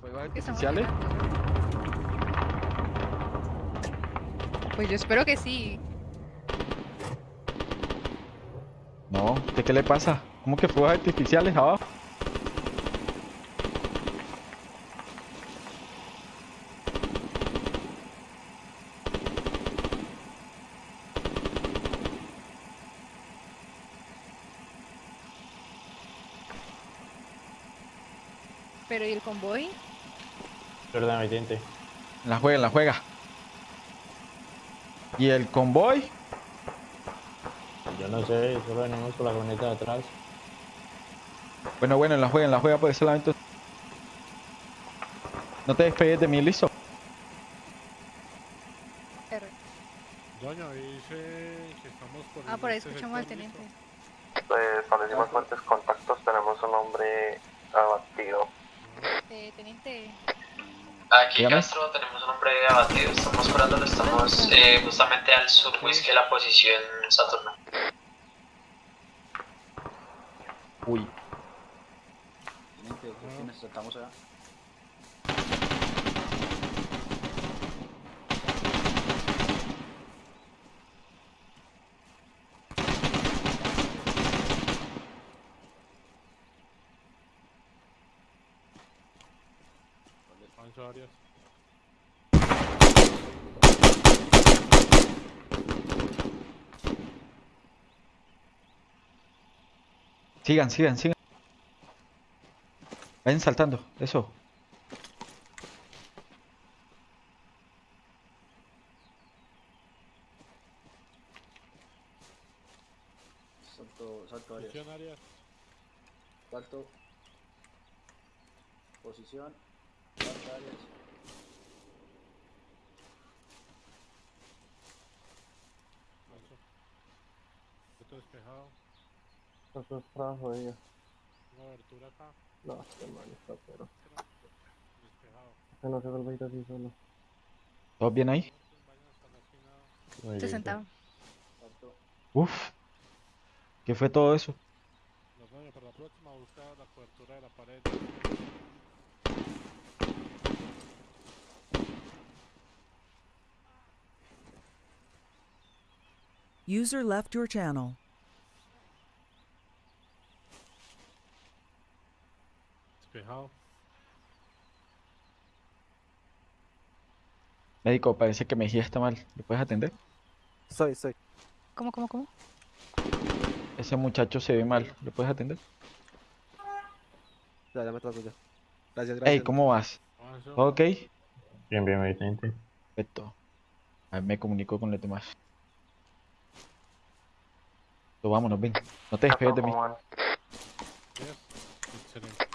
¿Fuegos artificiales? Pues yo espero que sí. No, ¿de qué le pasa? ¿Cómo que fuegos artificiales abajo? Convoy? Perdón, mi teniente. La juega, la juega. ¿Y el convoy? Yo no sé, solo venimos con la camioneta de atrás. Bueno, bueno, la juega, la juega por ese lado. No te despegues de mí, listo. R. Doña, dice que estamos por Ah, por ahí este escuchamos al teniente. ¿listo? Eh, establecimos fuertes contactos, tenemos un hombre abatido. Teniente, Aquí Dígame. Castro, tenemos un hombre abatido, estamos curándolo, estamos eh, justamente al sur whisky de la posición Saturno. Uy. Teniente, ¿qué Ah. necesitamos allá? Pancho Arias. Sigan, sigan, sigan. Vayan saltando, eso. Salto, salto área. Posición Arias. Salto. Posición. Salto áreas. Pancho. Esto despejado. Eso acá. No, este man está pero. Que no se vuelva a ir así solo. ¿Todos bien ahí? Bien, sentado. Uf. ¿Qué fue todo eso? Los para la próxima busca la cobertura de la pared. User left your channel. Despejado. Médico, parece que Mejía está mal. ¿Le puedes atender? Soy, soy. ¿Cómo, cómo, cómo? Ese muchacho se ve mal. ¿Le puedes atender? Ya, ya me trato ya. Gracias, gracias. Hey, ¿cómo vas? Pancho. ¿Ok? Bien, bien, mi teniente. Perfecto. A ver, me comunico con los demás. Vámonos, ven. No te despegues de mí. ¿Cómo van? Yes. Excelente.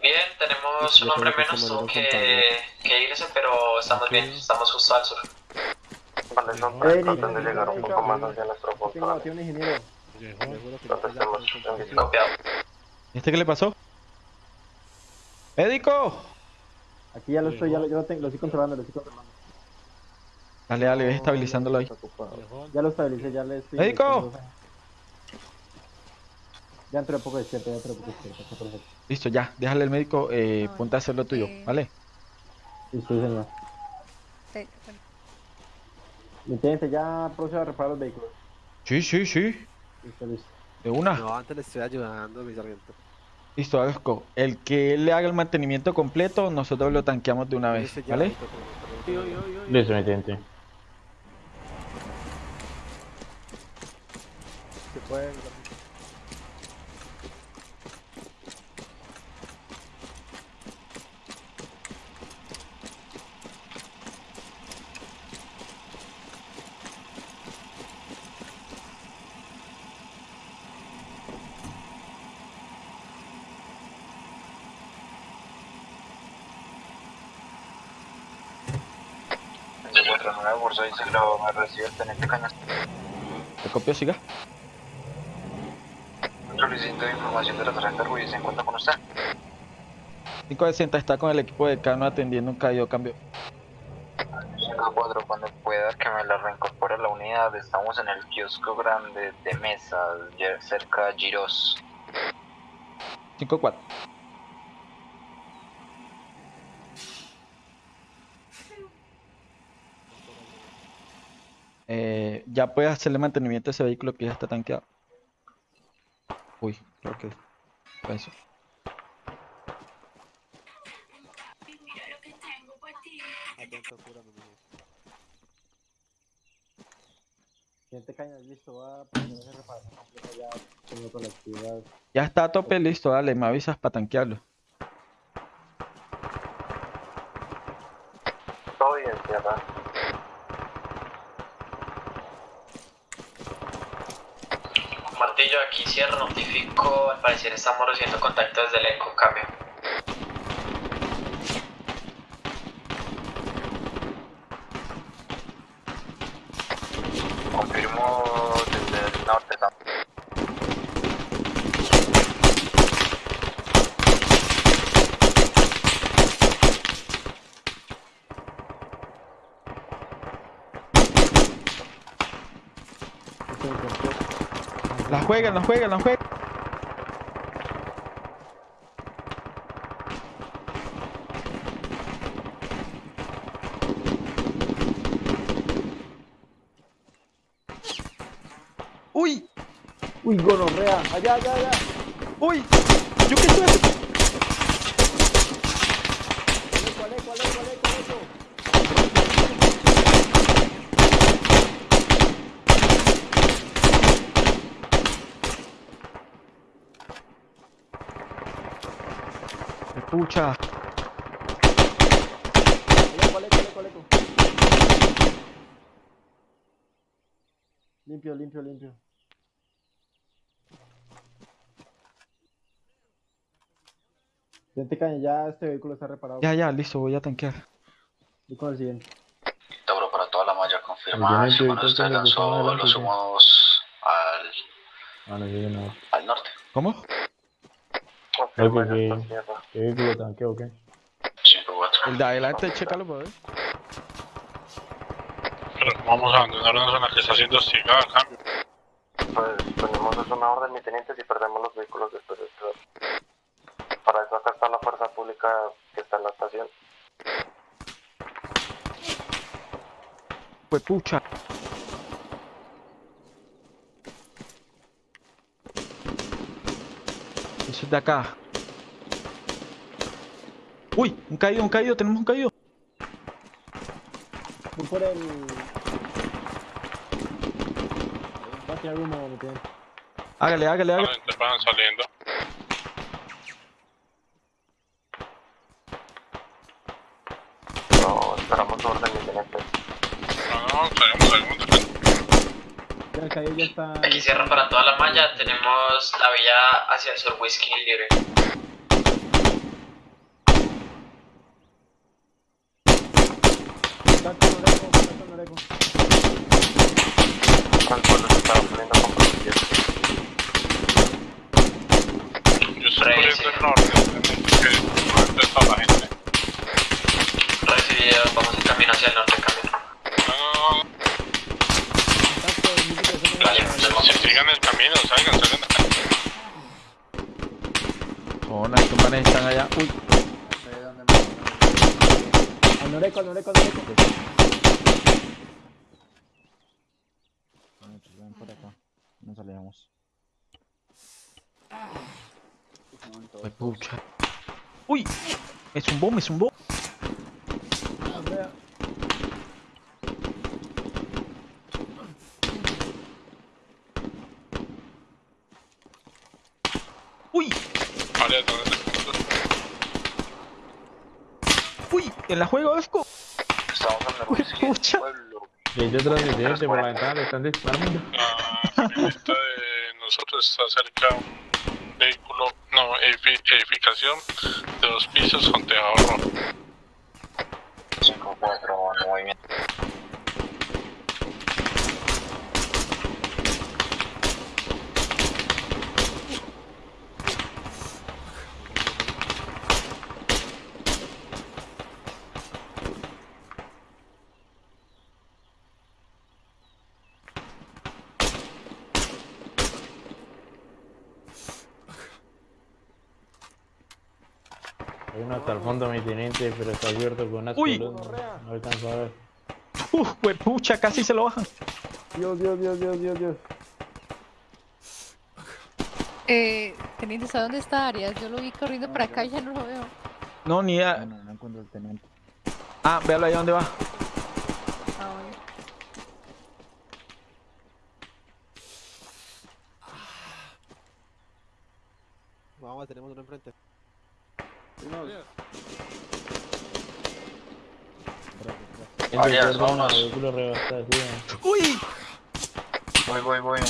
Bien, tenemos un hombre menos, tuvo que, que irse, pero estamos bien, estamos justo al sur. Vale, son tres, traten de llegar un poco más hacia nuestro punto. Vale. ingeniero. Llegó. Te juro que Entonces ya estamos estoy con- en Copiado. ¿Y este qué le pasó? ¡Médico! Aquí ya lo estoy, ya lo, ya lo tengo, lo estoy controlando, lo estoy controlando. Dale, dale, ve estabilizándolo ahí. Ya lo estabilicé, ya le estoy. ¡Médico! Ya entré un poco despierto, ya entré un poco despierto, está perfecto. Listo, ya. Déjale al médico, eh, No, ponte a hacer lo tuyo, eh, ¿vale? Listo, sí, señor. Te- bueno, Mi teniente, ya procedo a reparar los vehículos. Sí, sí, sí. Listo, listo. De una. No, antes le estoy ayudando, mi sargento. Listo, Agasco. El que le haga el mantenimiento completo, nosotros lo tanqueamos de una vez, ¿vale? Listo, mi teniente. Se puede. Encuentra nueva bolsa y se lo recibe el teniente Cañas. ¿Te copio, siga? Solicito información de la sargento Ruiz, se encuentra con usted? 560 está con el equipo de Cano atendiendo un caído cambio. 5-4, cuando pueda que me la reincorpore a la unidad, estamos en el kiosco grande de mesa, cerca de Giros. 5-4. Eh, ya puedes hacerle mantenimiento a ese vehículo que ya está tanqueado. Uy, creo que fue eso. Atento, cúrame, mijo. Siguiente caña, listo, va a poner esa reparación completa ya con otra actividad. Ya está a tope, listo, dale, me avisas para tanquearlo. Todo bien, tierra. Martillo, aquí cierro, notifico. Al parecer estamos recibiendo contacto desde el eco, cambio. Confirmo desde el norte también. La juegan, la juegan, la juegan. Uy, Uy, gonorrea, allá, allá, allá. uy, yo qué estoy Pucha. Limpio, limpio, limpio. Siguiente caña, ya este vehículo está reparado. ya, ya, listo, voy a tanquear. Voy con el siguiente. Tauro para toda la malla confirmada. Si usted lanzó, estamos adelante, lo ya. sumamos al, Ah, no, sí, no. al norte. ¿Cómo? Oye, que- está tierra. ¿Qué vehículo tanque o qué? 5-4. El de adelante, chécalo, por ver. Pero vamos a abandonarnos en la que está siendo hostigada, cambio. Pues tenemos es una orden, mi teniente, si perdemos los vehículos después de esto. Para eso acá está la fuerza pública que está en la estación. Pues pucha. Eso es de acá. Uy, un caído, un caído, tenemos un caído. Voy por el... Va a tirar humo, mi teniente. Hágale, hágale, hágale. Van, van saliendo. No, esperamos orden. No, no. Ya el caído ya está... Aquí cierro para toda la malla. Tenemos la vía hacia el sur, whisky libre. Contacto Noreco, contacto Noreco. Tranquilo, se está poniendo comprometido. Yo estoy corriendo el norte. Que ¿Dónde está la gente? Recibido, vamos en camino hacia el norte, cambio. No, no, no. Contacto, multiplicación Vale, de- tenemos Si sigan el camino, salgan, salgan. Oh, no, estos manes están allá. Uy, Al Noreco, al Noreco, al Noreco. Ven por acá. Nos alejamos. pues pucha. Uy, me zumbó, me zumbó. Andrea. Uy, Vale, ¿dónde está? uy, en la juego, Esco. Estamos en el Mi teniente por la ventana le están disparando. La camioneta de nosotros está cerca un vehículo, no, edifi- edificación de dos pisos con tejado rojo. Hay uno hasta el fondo, mi teniente, pero está abierto con unas Uy. columnas. No alcanzo a ver. Uf, pucha, casi se lo bajan. Dios, Dios, Dios, Dios, Dios, Dios. Eh, teniente, ¿sabe dónde está Arias? Yo lo vi corriendo para acá y ya no lo veo. No, ni idea. No, no encuentro el teniente. Ah, véalo ahí donde va. Ah, bueno. Vamos, tenemos uno enfrente. Vehículo rebasado, sí. ¡Uy! Voy, voy, voy.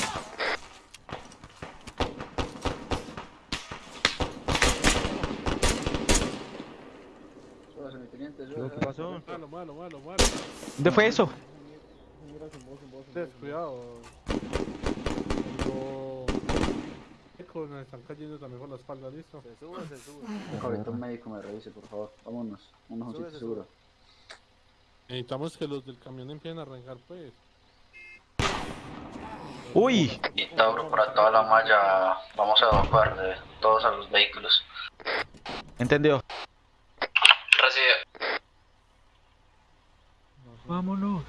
Súbase, mi teniente, ¿Qué pasó? Malo, malo, malo, malo. ¿Dónde fue eso? Cuidado. Me están cayendo también por la espalda, ¿listo? Se sube, se sube. Un médico me revise, por favor. Vámonos. Vámonos a un sitio seguro. Necesitamos que los del camión empiecen a arrancar, pues. ¡Uy! Y Tauro, para toda la malla, vamos a evacuar de todos a los vehículos. Entendido. Recibe. Vámonos.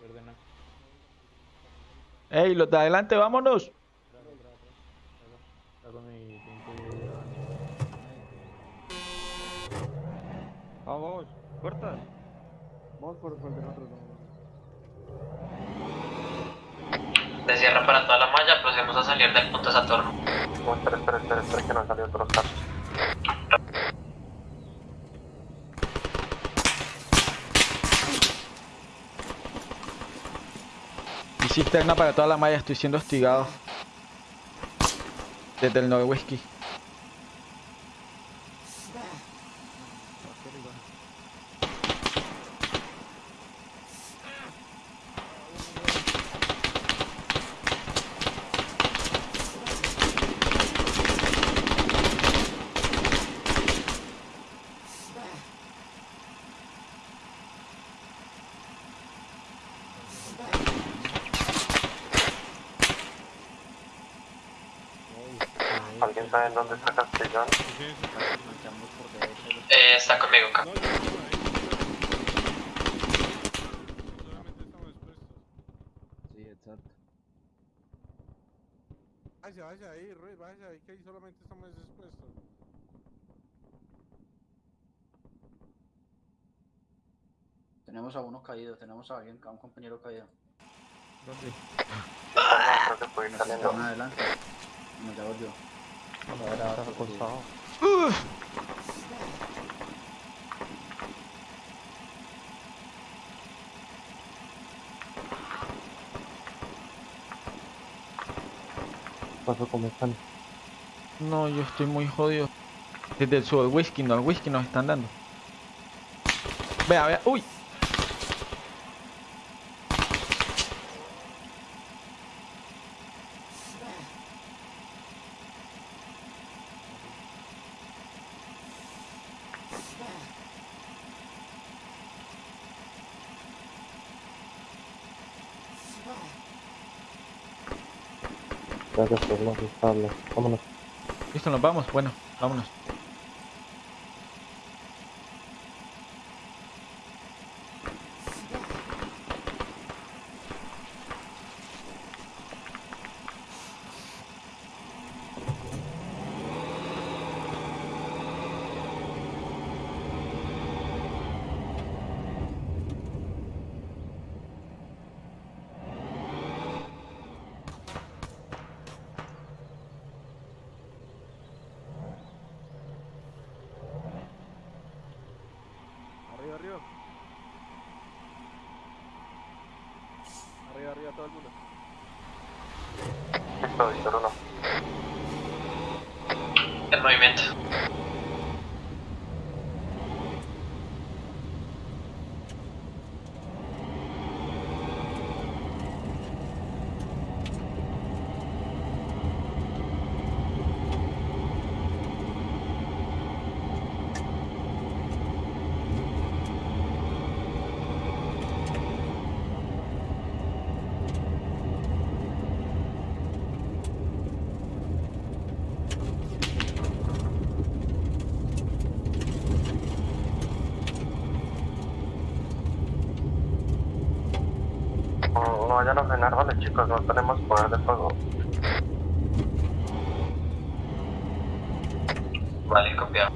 Perdona. ¡Ey, los de adelante, vámonos! Está con mi teniente. Vamos, puertas. Vamos por, por nosotros. De cierre para toda la malla, procedemos a salir del punto Saturno. Oh, espera, espera, espera, espera, que no han salido otros carros. Y cisterna para toda la malla, estoy siendo hostigado. Desde el Noe Whisky. ¿Alguien sabe en dónde está Castellón? Eh, está conmigo acá. No, yo no. Sí, exacto. Vaya, vaya ahí, Ruiz, vaya ahí, que ahí solamente estamos expuestos. Tenemos a uno caído, tenemos a alguien, a un compañero caído. Creo que puede ir saliendo. Más ya volvió. Pasó están. No, yo estoy muy jodido. Desde el sur del whisky, no, el whisky nos están dando. Vea, vea, uy. Gracias por no. Vámonos. Listo, nos vamos. Bueno, vámonos. Arriba, arriba. Arriba, arriba, todo el mundo. Listo, Víctor 1. El movimiento. Chicos, no tenemos poder de fuego. Vale, copiado.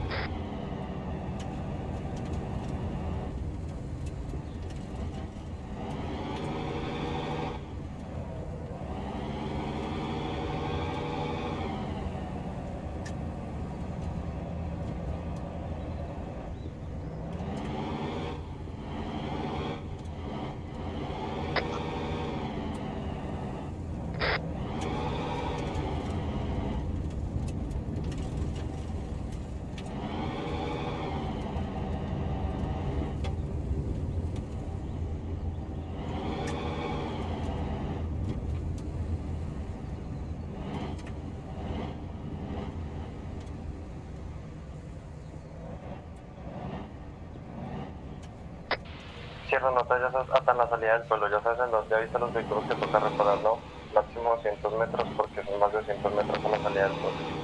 Cierra nota, ya hasta en la salida del pueblo, ya sabes en dónde avisa los vehículos que toca reparar, ¿no? Máximo 200 metros porque son más de 200 metros a la salida del pueblo.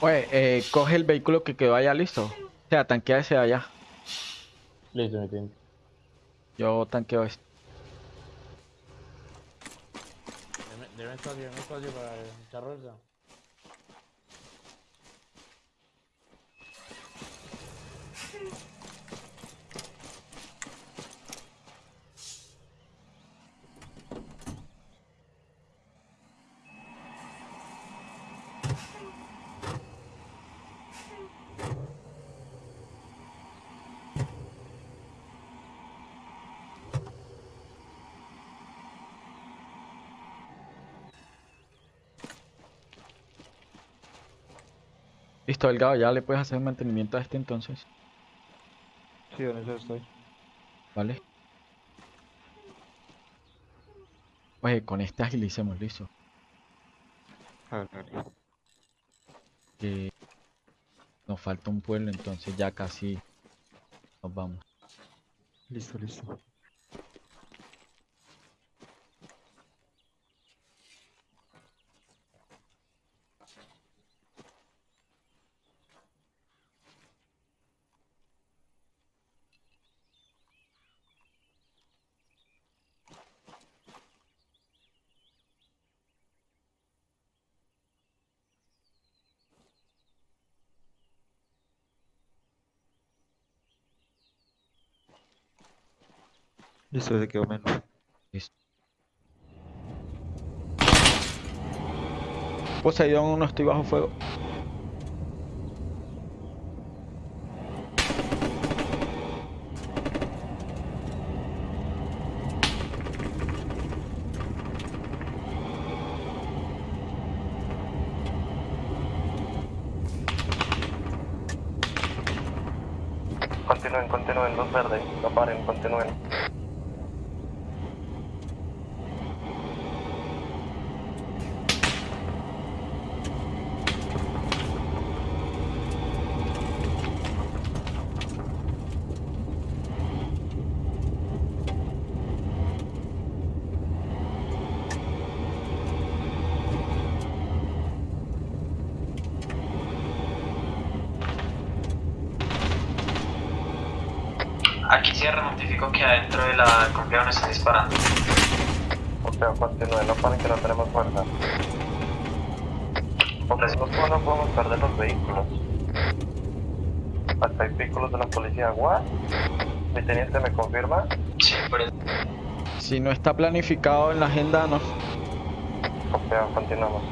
Oye, eh, coge el vehículo que quedó allá listo. O sea, tanquea ese allá. Listo, mi team. Yo tanqueo este. Deme, deme espacio, deme espacio para echar rueda. Listo, Delgado, ya le puedes hacer mantenimiento a este entonces. Sí, en eso estoy. ¿Vale? Oye, con este agilicemos, listo. A ver, a ver. Que nos falta un pueblo, entonces ya casi nos vamos. Listo, listo. Listo, se quedó menos. Listo. Poseidón, no estoy bajo fuego. Continúen, continúen, luz verde, no paren, continúen. Aquí cierra, notifico que adentro de la complejo nos están disparando. O sea, continúen, no paren que no tenemos fuerza. Nosotros no podemos perder los vehículos. Hasta hay vehículos de la policía. ¿What? Mi teniente me confirma. Sí, por eso. Si no está planificado en la agenda, no. O sea, continuamos.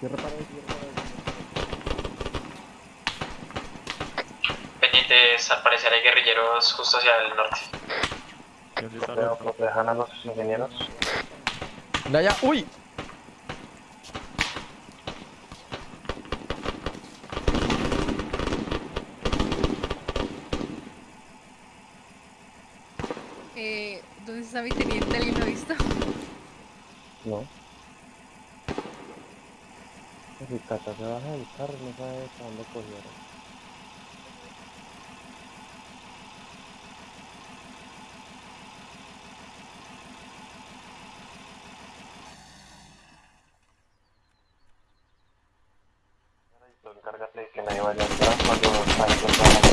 Yo reparo yo reparo. Pendientes, al parecer hay guerrilleros justo hacia el norte. Creo, protejan a los ingenieros. Allá. ¡Uy! Eh, ¿Dónde está mi teniente? ¿Alguien lo ha visto? No. Si Cata se baja del carro, no sabe dónde cogieron. Tú encárgate de que nadie vaya atrás cuando salga toda la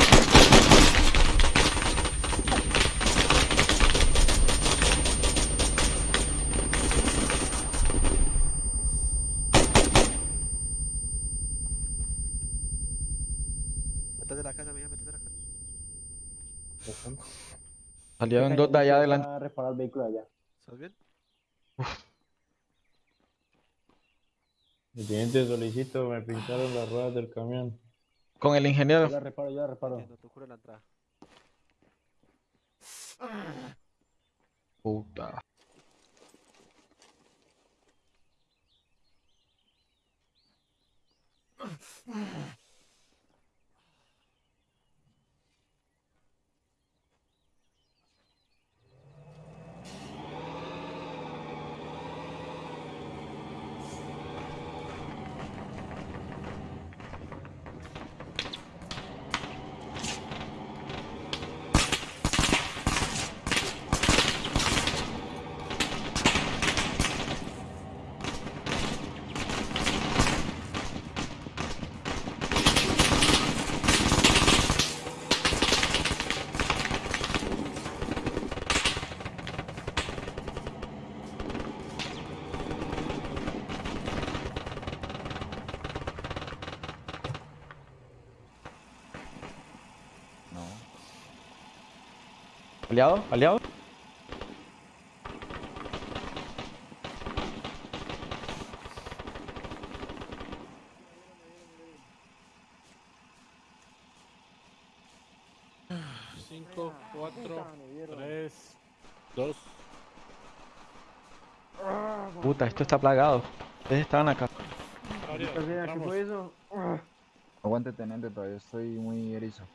Métete a la casa, mija, métete a la casa. Salieron dos de allá adelante. A reparar el vehículo allá. ¿Estás bien? Teniente, solicito, me pintaron las ruedas del camión. Con el Yo ingeniero. la reparo, yo la reparo. No te cure la entrada. Puta. ¿Aliado? ¿Aliado? Cinco, cuatro, tres, dos. Puta, esto está plagado. Ustedes estaban acá. Aguante, teniente, todavía estoy muy erizo.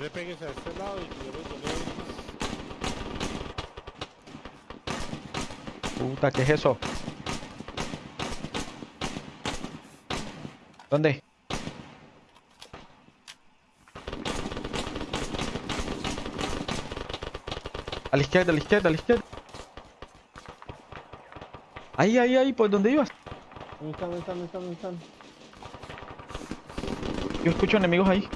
Ya le pegues a este lado y yo le yo le- Puta, ¿qué es eso? ¿Dónde? A la izquierda, a la izquierda, a la izquierda. Ahí, ahí, ahí, ¿por dónde ibas? ¿Dónde están, dónde están, dónde están, dónde están? Yo escucho enemigos ahí.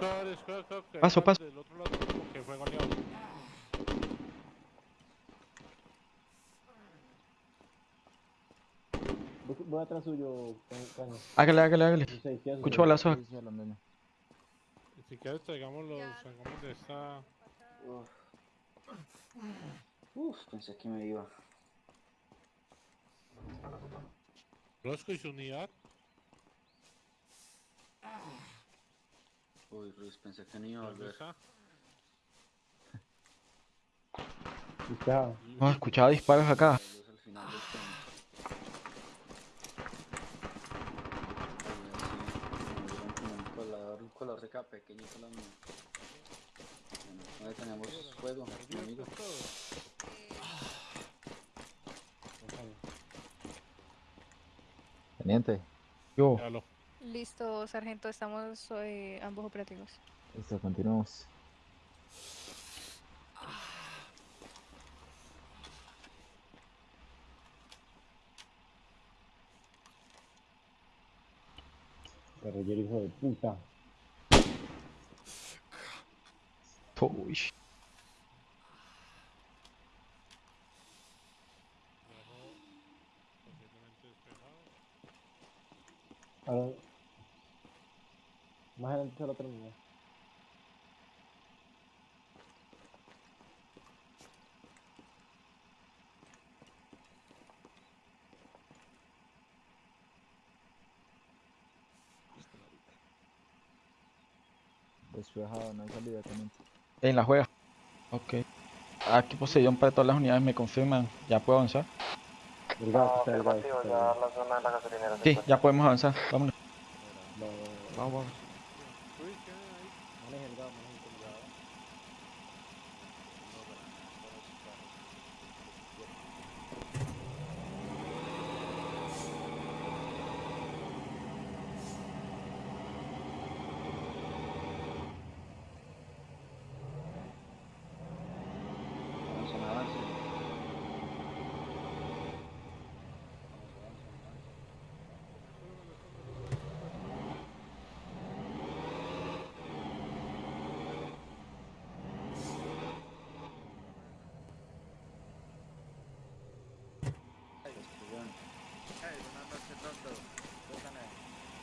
Toca, escucha, toca, que Paso, paso. Del otro lado como que fue goleado. Voy, atrás suyo, Ca- Caño. Hágale, hágale, hágale. 16, ¿qué haces? Escucho balazos. Si quieres traigamos los, salgamos de esta... Uf, pensé que me iba. Rosco y su unidad. Uy, Ruiz, pensé que no iba a ¿Dónde volver. Está. No, escuchaba disparos acá. Luz al final del puente. Ay, sí, me dieron como un colador, un color de acá pequeñito la mía. Bueno, ¿dónde tenemos fuego, amigo? Teniente, Yo. Listo, sargento, estamos eh, ambos operativos. listo, continuamos. Guerrillero hijo de puta. Uy. Ahora... Más adelante lo terminé. Despejado, no hay salida también. En la juega. Ok. Aquí poseyón para todas las unidades me confirman. Ya puedo avanzar. Delgado, está delgado. Sí, ya podemos avanzar. Vámonos. Vamos, vamos.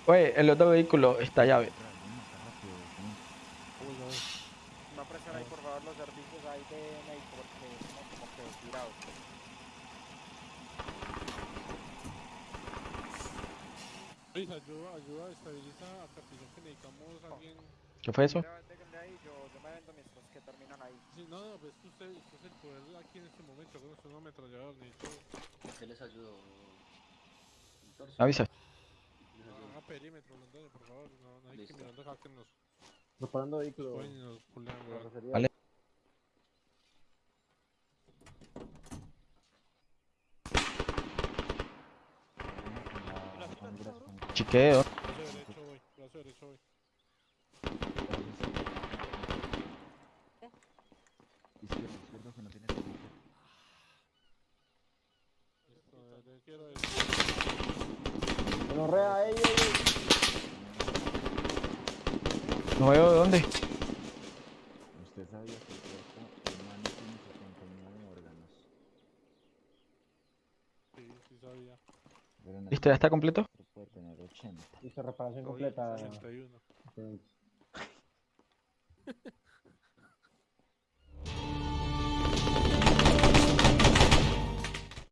Oye, el otro vehículo está llave. No presten ahí por favor los servicios ahí de médico porque estamos como que tirados. Luis, ayuda, ayuda, estabiliza a Capitán que necesitamos a alguien. ¿Qué fue eso? Ahí, yo, yo me vendo mientras que terminan ahí. Sí, no, no, pues que usted, usted es el poder aquí en este momento. Con usted no ametrallador, necesito. ¿Qué les ayudo? Avisa. Haga perímetro, Londoño, por favor. No, no hay que mirando acá que nos Reparando vehículo. pueden y nos pulean, weón. Carrocería. Vale. Chiqueo. Brazo derecho voy, brazo derecho voy. Izquierdo, izquierdo que no tiene teniente. Listo, eh, yo quiero ey, ey, ey. No veo de dónde. Usted sabía que el cuerpo humano tiene 79 órganos. Sí, sí sabía. ¿Listo? ¿Ya está completo? puede tener 80. Listo, reparación completa. 81. Excelente.